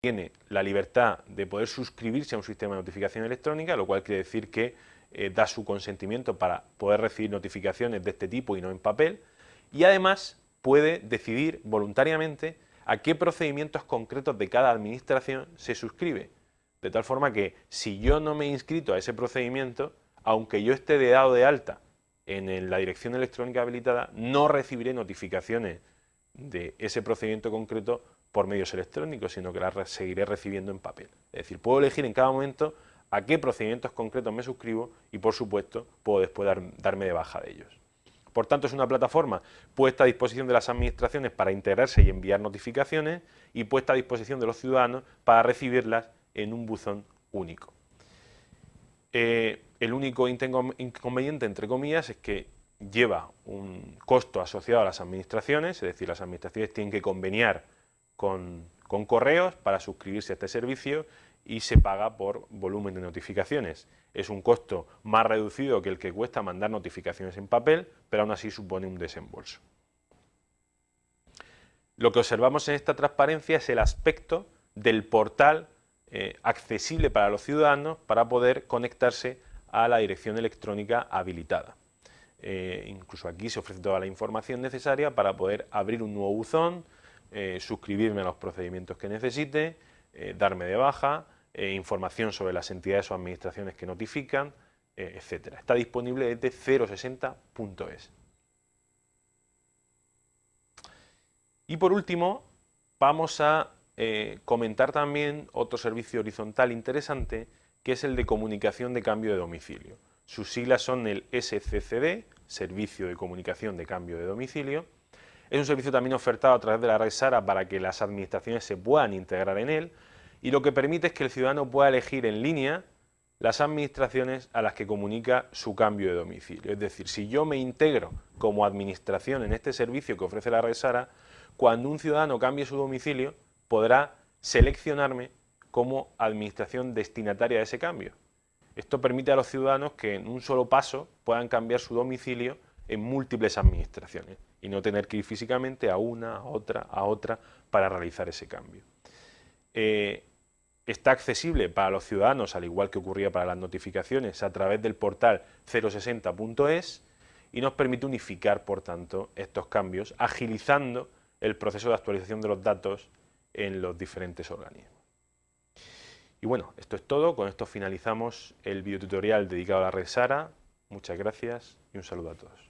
tiene la libertad de poder suscribirse a un sistema de notificación electrónica, lo cual quiere decir que eh, da su consentimiento para poder recibir notificaciones de este tipo y no en papel, y además puede decidir voluntariamente a qué procedimientos concretos de cada administración se suscribe. De tal forma que si yo no me he inscrito a ese procedimiento, aunque yo esté de dado de alta en la dirección electrónica habilitada, no recibiré notificaciones de ese procedimiento concreto por medios electrónicos, sino que las seguiré recibiendo en papel. Es decir, puedo elegir en cada momento a qué procedimientos concretos me suscribo y, por supuesto, puedo después darme de baja de ellos. Por tanto, es una plataforma puesta a disposición de las administraciones para integrarse y enviar notificaciones y puesta a disposición de los ciudadanos para recibirlas en un buzón único. Eh, el único inconveniente, entre comillas, es que lleva un costo asociado a las administraciones, es decir, las administraciones tienen que conveniar con, correos para suscribirse a este servicio y se paga por volumen de notificaciones. Es un costo más reducido que el que cuesta mandar notificaciones en papel, pero aún así supone un desembolso. Lo que observamos en esta transparencia es el aspecto del portal eh, accesible para los ciudadanos para poder conectarse a la dirección electrónica habilitada. Eh, incluso aquí se ofrece toda la información necesaria para poder abrir un nuevo buzón, eh, suscribirme a los procedimientos que necesite, eh, darme de baja, eh, información sobre las entidades o administraciones que notifican, etc. Está disponible desde 060.es. Y por último, vamos a comentar también otro servicio horizontal interesante, que es el de comunicación de cambio de domicilio. Sus siglas son el SCCD, Servicio de Comunicación de Cambio de Domicilio, es un servicio también ofertado a través de la red SARA para que las administraciones se puedan integrar en él y lo que permite es que el ciudadano pueda elegir en línea las administraciones a las que comunica su cambio de domicilio. Es decir, si yo me integro como administración en este servicio que ofrece la red SARA, cuando un ciudadano cambie su domicilio podrá seleccionarme como administración destinataria de ese cambio. Esto permite a los ciudadanos que en un solo paso puedan cambiar su domicilio en múltiples administraciones y no tener que ir físicamente a una, a otra, a otra para realizar ese cambio. Eh, está accesible para los ciudadanos, al igual que ocurría para las notificaciones, a través del portal 060.es y nos permite unificar, por tanto, estos cambios, agilizando el proceso de actualización de los datos en los diferentes organismos. Y bueno, esto es todo, con esto finalizamos el videotutorial dedicado a la red SARA. Muchas gracias y un saludo a todos.